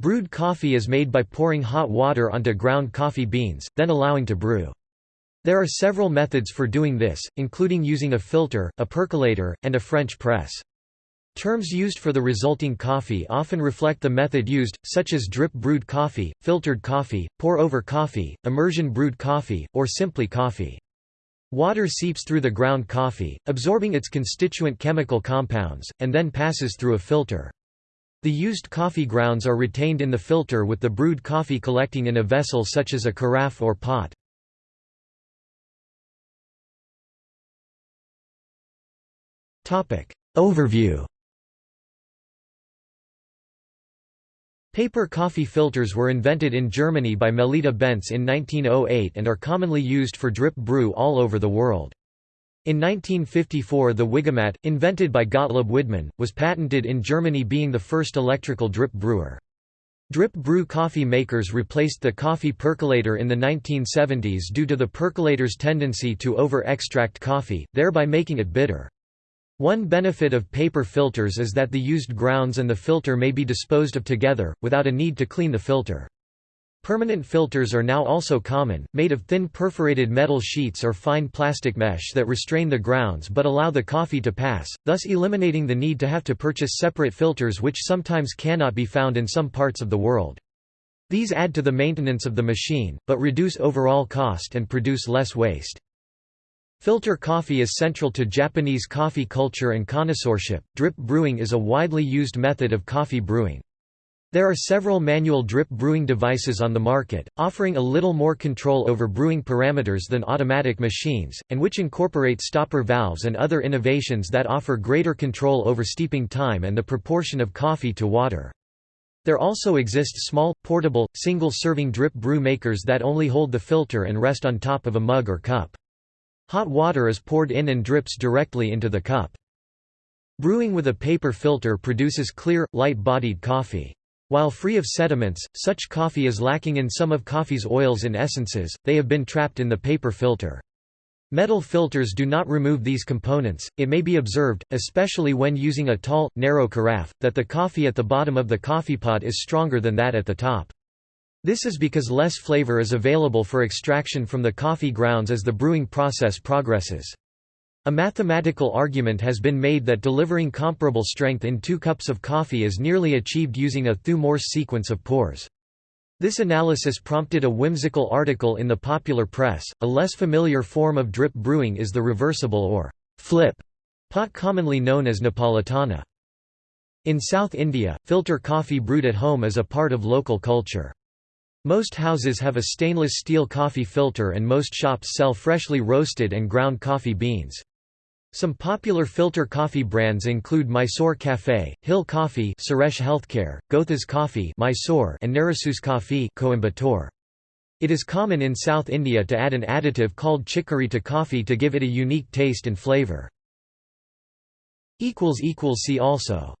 Brewed coffee is made by pouring hot water onto ground coffee beans, then allowing to brew. There are several methods for doing this, including using a filter, a percolator, and a French press. Terms used for the resulting coffee often reflect the method used, such as drip brewed coffee, filtered coffee, pour-over coffee, immersion brewed coffee, or simply coffee. Water seeps through the ground coffee, absorbing its constituent chemical compounds, and then passes through a filter. The used coffee grounds are retained in the filter with the brewed coffee collecting in a vessel such as a carafe or pot. Overview Paper coffee filters were invented in Germany by Melitta Bentz in 1908 and are commonly used for drip brew all over the world. In 1954 the Wigomat, invented by Gottlob Widmann, was patented in Germany being the first electrical drip brewer. Drip brew coffee makers replaced the coffee percolator in the 1970s due to the percolator's tendency to over-extract coffee, thereby making it bitter. One benefit of paper filters is that the used grounds and the filter may be disposed of together, without a need to clean the filter. Permanent filters are now also common, made of thin perforated metal sheets or fine plastic mesh that restrain the grounds but allow the coffee to pass, thus eliminating the need to have to purchase separate filters which sometimes cannot be found in some parts of the world. These add to the maintenance of the machine, but reduce overall cost and produce less waste. Filter coffee is central to Japanese coffee culture and connoisseurship. Drip brewing is a widely used method of coffee brewing. There are several manual drip brewing devices on the market, offering a little more control over brewing parameters than automatic machines, and which incorporate stopper valves and other innovations that offer greater control over steeping time and the proportion of coffee to water. There also exist small, portable, single-serving drip brew makers that only hold the filter and rest on top of a mug or cup. Hot water is poured in and drips directly into the cup. Brewing with a paper filter produces clear, light-bodied coffee. While free of sediments, such coffee is lacking in some of coffee's oils and essences, they have been trapped in the paper filter. Metal filters do not remove these components. It may be observed, especially when using a tall, narrow carafe, that the coffee at the bottom of the coffee pot is stronger than that at the top. This is because less flavor is available for extraction from the coffee grounds as the brewing process progresses. A mathematical argument has been made that delivering comparable strength in two cups of coffee is nearly achieved using a Thue-Morse sequence of pores. This analysis prompted a whimsical article in the popular press. A less familiar form of drip brewing is the reversible or flip pot commonly known as Napolitana. In South India, filter coffee brewed at home is a part of local culture. Most houses have a stainless steel coffee filter and most shops sell freshly roasted and ground coffee beans. Some popular filter coffee brands include Mysore Café, Hill Coffee Suresh Healthcare, Gotha's Coffee Mysore and Narasus Coffee Coimbatore. It is common in South India to add an additive called chicory to coffee to give it a unique taste and flavor. equals equals See also